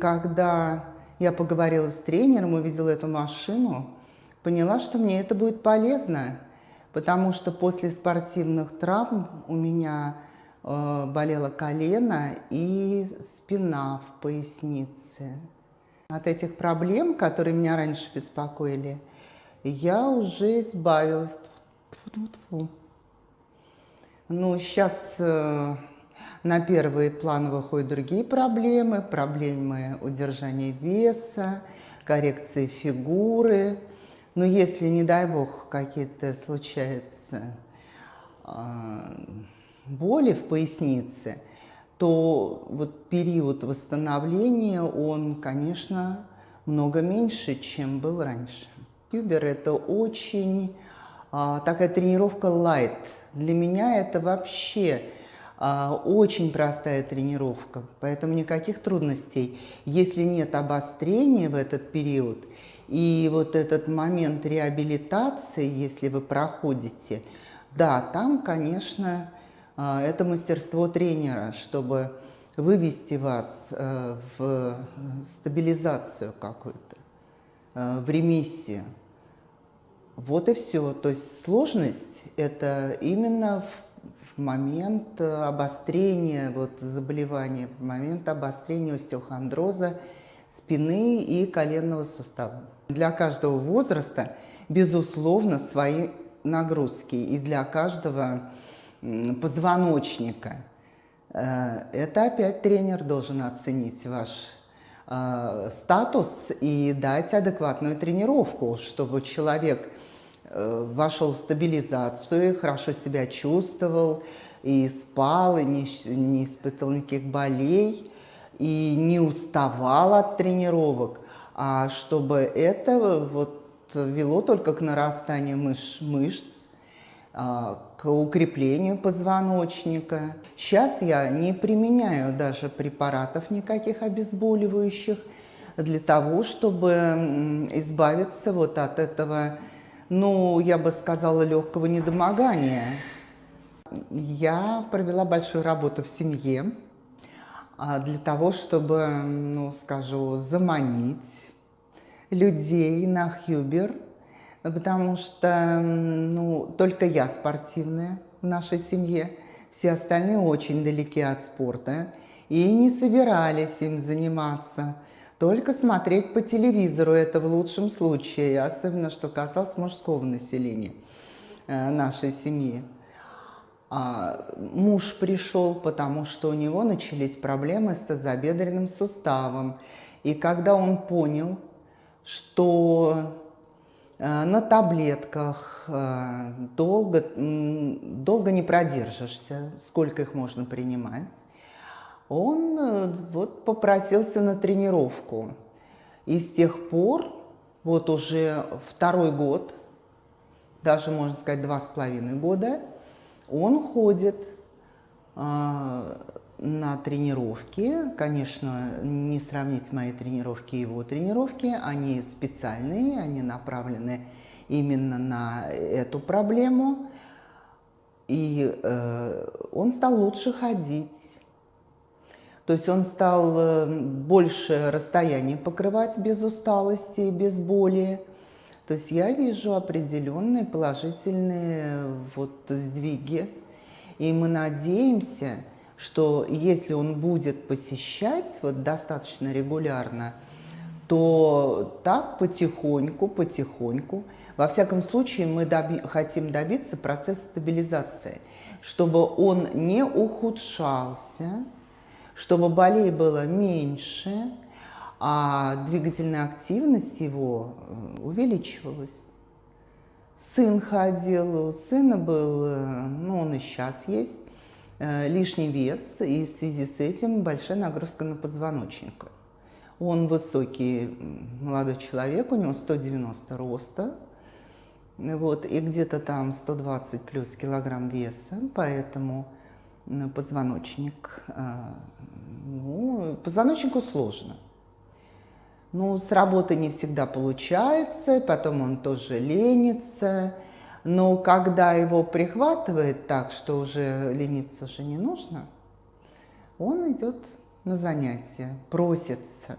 Когда я поговорила с тренером, увидела эту машину, поняла, что мне это будет полезно, потому что после спортивных травм у меня э, болело колено и спина в пояснице. От этих проблем, которые меня раньше беспокоили, я уже избавилась. Ну, сейчас э, на первый план выходят другие проблемы, проблемы удержания веса, коррекции фигуры. Но если, не дай бог, какие-то случаются э, боли в пояснице, то вот период восстановления, он, конечно, много меньше, чем был раньше. Кюбер – это очень а, такая тренировка light. Для меня это вообще а, очень простая тренировка, поэтому никаких трудностей. Если нет обострения в этот период, и вот этот момент реабилитации, если вы проходите, да, там, конечно, а, это мастерство тренера, чтобы вывести вас э, в стабилизацию какую-то, э, в ремиссию. Вот и все. То есть сложность – это именно в момент э, обострения вот, заболевания, момент обострения остеохондроза спины и коленного сустава. Для каждого возраста, безусловно, свои нагрузки и для каждого позвоночника. Э, это опять тренер должен оценить ваш э, статус и дать адекватную тренировку, чтобы человек вошел в стабилизацию, хорошо себя чувствовал, и спал, и не, не испытывал никаких болей, и не уставал от тренировок, а чтобы это вот вело только к нарастанию мыш, мышц, а, к укреплению позвоночника. Сейчас я не применяю даже препаратов никаких обезболивающих для того, чтобы избавиться вот от этого ну, я бы сказала, легкого недомогания. Я провела большую работу в семье а, для того, чтобы, ну, скажу, заманить людей на Хьюбер, потому что, ну, только я спортивная в нашей семье, все остальные очень далеки от спорта и не собирались им заниматься. Только смотреть по телевизору это в лучшем случае, особенно что касалось мужского населения э, нашей семьи. А муж пришел, потому что у него начались проблемы с тазобедренным суставом. И когда он понял, что э, на таблетках э, долго, долго не продержишься, сколько их можно принимать, он э, вот попросился на тренировку. И с тех пор, вот уже второй год, даже, можно сказать, два с половиной года, он ходит э, на тренировки. Конечно, не сравнить мои тренировки и его тренировки. Они специальные, они направлены именно на эту проблему. И э, он стал лучше ходить то есть он стал э, больше расстояний покрывать без усталости, без боли. То есть я вижу определенные положительные вот сдвиги. И мы надеемся, что если он будет посещать вот достаточно регулярно, то так потихоньку, потихоньку, во всяком случае мы доби хотим добиться процесса стабилизации, чтобы он не ухудшался, чтобы болей было меньше, а двигательная активность его э, увеличивалась. Сын ходил, у сына был, э, ну он и сейчас есть, э, лишний вес, и в связи с этим большая нагрузка на позвоночник. Он высокий молодой человек, у него 190 роста, вот, и где-то там 120 плюс килограмм веса, поэтому позвоночник. А, ну, позвоночнику сложно. Ну, с работы не всегда получается, потом он тоже ленится. Но когда его прихватывает так, что уже лениться уже не нужно, он идет на занятия, просится.